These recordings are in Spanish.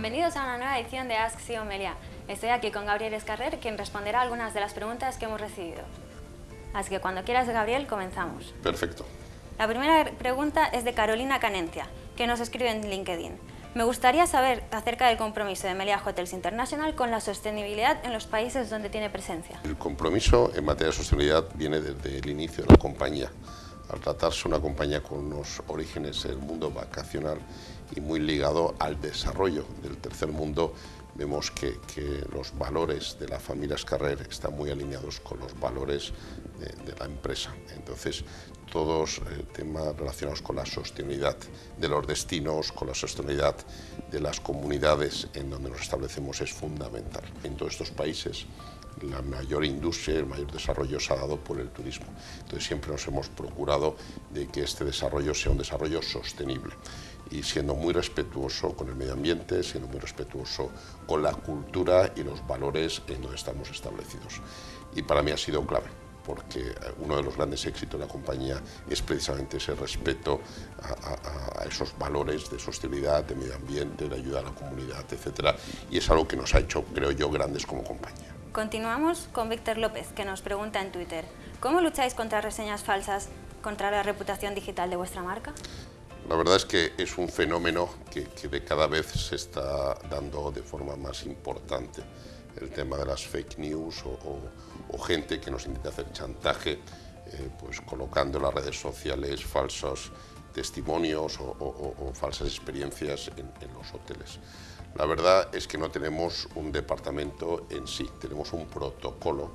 Bienvenidos a una nueva edición de Ask CEO Melia. Estoy aquí con Gabriel Escarrer, quien responderá algunas de las preguntas que hemos recibido. Así que cuando quieras, Gabriel, comenzamos. Perfecto. La primera pregunta es de Carolina Canencia, que nos escribe en LinkedIn. Me gustaría saber acerca del compromiso de Melia Hotels International con la sostenibilidad en los países donde tiene presencia. El compromiso en materia de sostenibilidad viene desde el inicio de la compañía. Al tratarse una compañía con unos orígenes en el mundo vacacional y muy ligado al desarrollo del tercer mundo, vemos que, los valores de la familia Escarrer están muy alineados con los valores de, la empresa. Entonces, todos eh, temas relacionados con la sostenibilidad de los destinos, con la sostenibilidad de las comunidades en donde nos establecemos es fundamental. En todos estos países la mayor industria, el mayor desarrollo se ha dado por el turismo. Entonces siempre nos hemos procurado de que este desarrollo sea un desarrollo sostenible y siendo muy respetuoso con el medio ambiente, siendo muy respetuoso con la cultura y los valores en donde estamos establecidos. Y para mí ha sido clave porque uno de los grandes éxitos de la compañía es precisamente ese respeto a, esos valores de sostenibilidad, de medio ambiente, de ayuda a la comunidad, etc. Y es algo que nos ha hecho, creo yo, grandes como compañía. Continuamos con Víctor López, que nos pregunta en Twitter, ¿cómo lucháis contra reseñas falsas, contra la reputación digital de vuestra marca? La verdad es que es un fenómeno que, de cada vez se está dando de forma más importante. El tema de las fake news o, gente que nos intenta hacer chantaje, eh, pues colocando en las redes sociales falsos testimonios o, falsas experiencias en, los hoteles. La verdad es que no tenemos un departamento en sí, tenemos un protocolo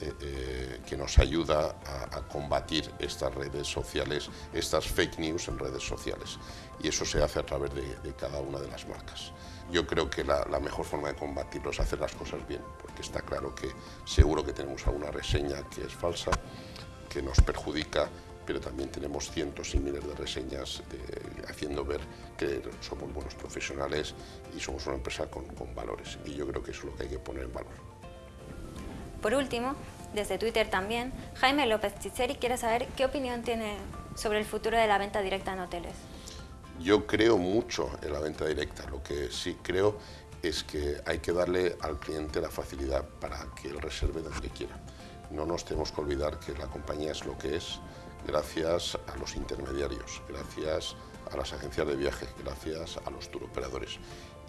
eh, eh, que nos ayuda a, combatir estas redes sociales, estas fake news en redes sociales. Y eso se hace a través de, cada una de las marcas. Yo creo que la, la, mejor forma de combatirlo es hacer las cosas bien, porque está claro que seguro que tenemos alguna reseña que es falsa, que nos perjudica pero también tenemos cientos y miles de reseñas haciendo ver que somos buenos profesionales y somos una empresa con, valores. Y yo creo que eso es lo que hay que poner en valor. Por último, desde Twitter también, Jaime López Chicheri quiere saber qué opinión tiene sobre el futuro de la venta directa en hoteles. Yo creo mucho en la venta directa, lo que sí creo es que hay que darle al cliente la facilidad para que él reserve donde quiera. No nos tenemos que olvidar que la compañía es lo que es, gracias a los intermediarios, gracias a las agencias de viaje, gracias a los turoperadores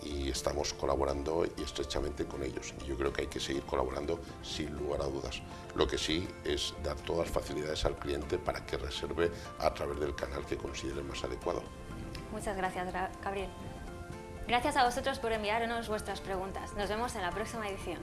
y estamos colaborando y estrechamente con ellos. Y yo creo que hay que seguir colaborando sin lugar a dudas. Lo que sí es dar todas las facilidades al cliente para que reserve a través del canal que considere más adecuado. Muchas gracias, Gabriel. Gracias a vosotros por enviarnos vuestras preguntas. Nos vemos en la próxima edición.